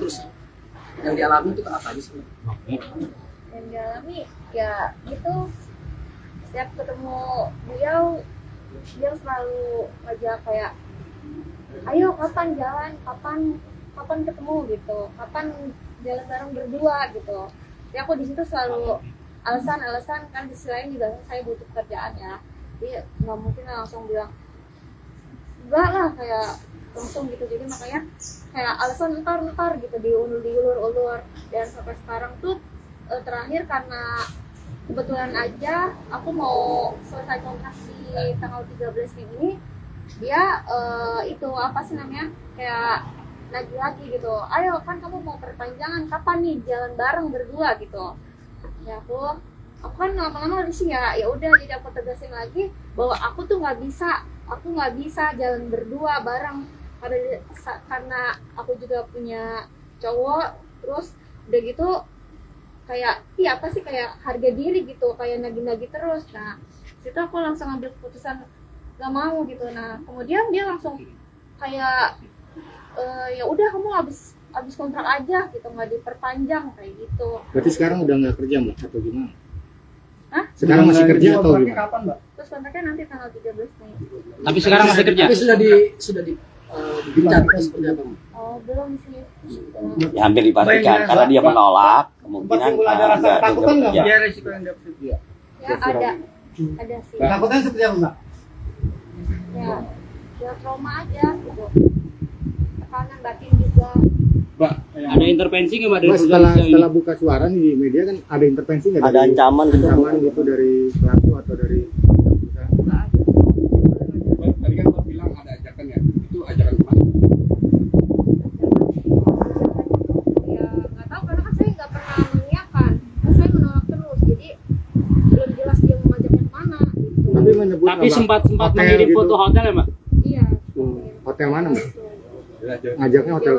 terus yang dialami itu apa aja sih? Yang dialami ya itu setiap ketemu beliau beliau selalu ngajak kayak ayo kapan jalan? Kapan kapan ketemu? gitu. Kapan jalan bareng berdua? gitu. Ya aku di situ selalu alasan-alasan kan di sisi juga saya butuh kerjaan ya. Jadi nggak mungkin langsung bilang enggak lah kayak langsung gitu. Jadi makanya kayak alasan ntar ntar gitu diulur diulur ulur. Dan sampai sekarang tuh eh, terakhir karena kebetulan aja aku mau selesai kontrak di tanggal 13 ini dia eh, itu apa sih namanya kayak lagi lagi gitu. Ayo kan kamu mau perpanjangan kapan nih? Jalan bareng berdua gitu. Ya aku aku kan lama-lama sini ya ya udah jadi aku tegasin lagi bahwa aku tuh nggak bisa aku nggak bisa jalan berdua bareng karena karena aku juga punya cowok terus udah gitu kayak iya apa sih kayak harga diri gitu kayak nagi-nagi terus nah situ aku langsung ambil keputusan gak mau gitu nah kemudian dia langsung kayak "Eh, ya udah kamu habis habis kontrak aja gitu nggak diperpanjang kayak gitu Berarti sekarang udah nggak kerja mbak atau gimana? Hah? Sekarang masih kerja atau gimana? kapan mbak terus kontraknya nanti tanggal 13 Mei Tapi sekarang masih kerja. tapi sudah di sudah di dibicarakan seperti apa Mbak? oh belum sih. Ya, hampir dipastikan karena dia menolak kemungkinan ada uh, rasa nggak ketakutan nggak? Dia resiko yang dapat ya ada ada sih Takutnya seperti apa mbak? ya ya trauma aja gitu tekanan batin juga Mbak, Ada intervensi nggak mbak dari Mbak setelah setelah buka suara nih di media kan ada intervensi nggak? Ada dari- ancaman gitu. ancaman gitu dari pelaku atau dari perusahaan? nggak ada Tadi kan mbak bilang ada ajakan ya, itu ajakan ke mana? ya nggak tahu karena kan saya nggak pernah mengiyakan kan saya menolak terus jadi belum jelas dia mau ngajaknya ke mana gitu Tapi menyebut Tapi sempat sempat hotel mengirim gitu. foto hotel ya mbak? iya Hmm, Hotel mana mbak? Gitu. Ngajaknya hotel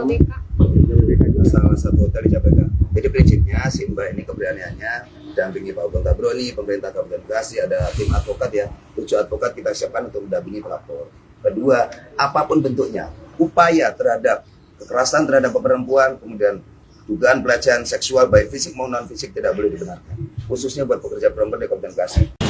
salah satu hotel di Jakarta. Jadi prinsipnya si Mbak ini keberaniannya dampingi Pak Bung Tabroni, pemerintah Kabupaten Bekasi, ada tim advokat ya, tujuh advokat kita siapkan untuk mendampingi pelapor. Kedua, apa pun bentuknya, upaya terhadap kekerasan terhadap perempuan, kemudian dugaan pelecehan seksual baik fisik maupun non fisik tidak boleh dibenarkan. Khususnya buat pekerja perempuan di Kabupaten Bekasi.